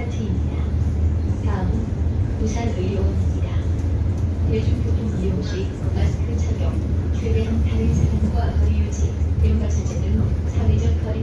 아파트입니다. 다음 부산 의료원입니다. 대중교통 이용 시 마스크 착용, 최대한 다른 사람과 거리 유지, 멤버 자제등 사회적 거리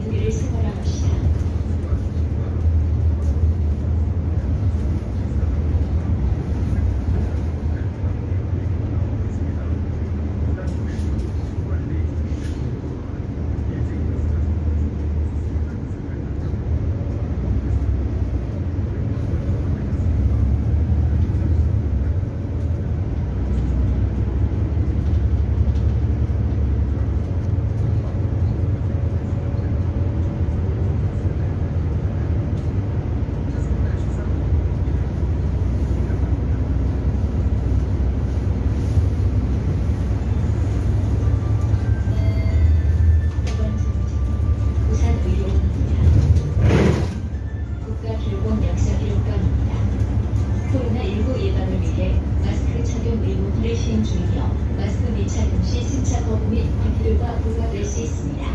중이며 마스크 미착용 시 승차 거부 및 과태료가 부과될 수 있습니다.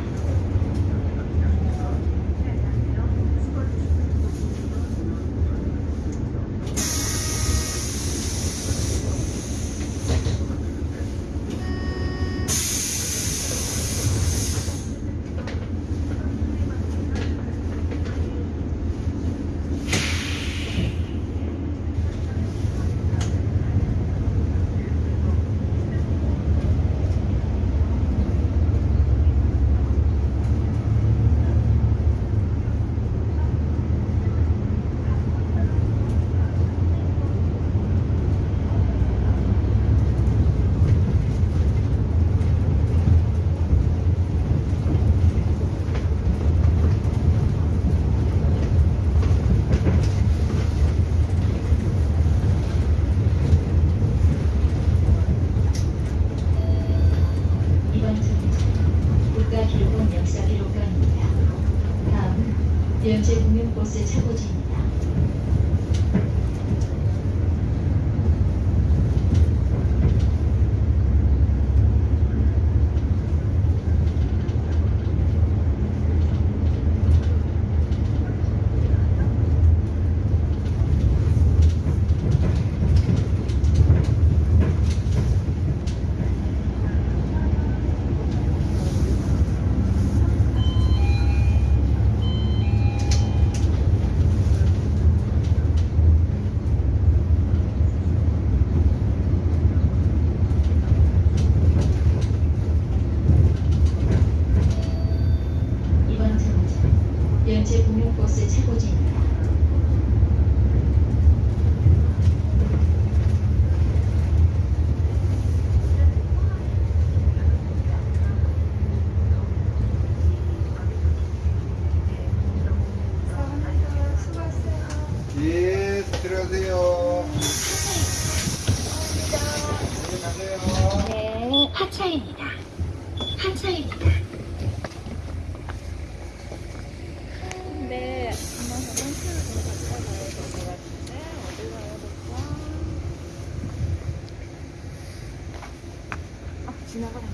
이번 정책 국가교보건 역사 기록관입니다. 연재 공연버스 차고지입니다. 이번 정책 연재 공연버스 차고지입니다. 예, 들어가세요. 네. 네, 하차입니다. 하차입니다. 근데 아마 화장실을 좀 갔다 가야 될것 같은데 어디 가야 될까? 아 지나가라.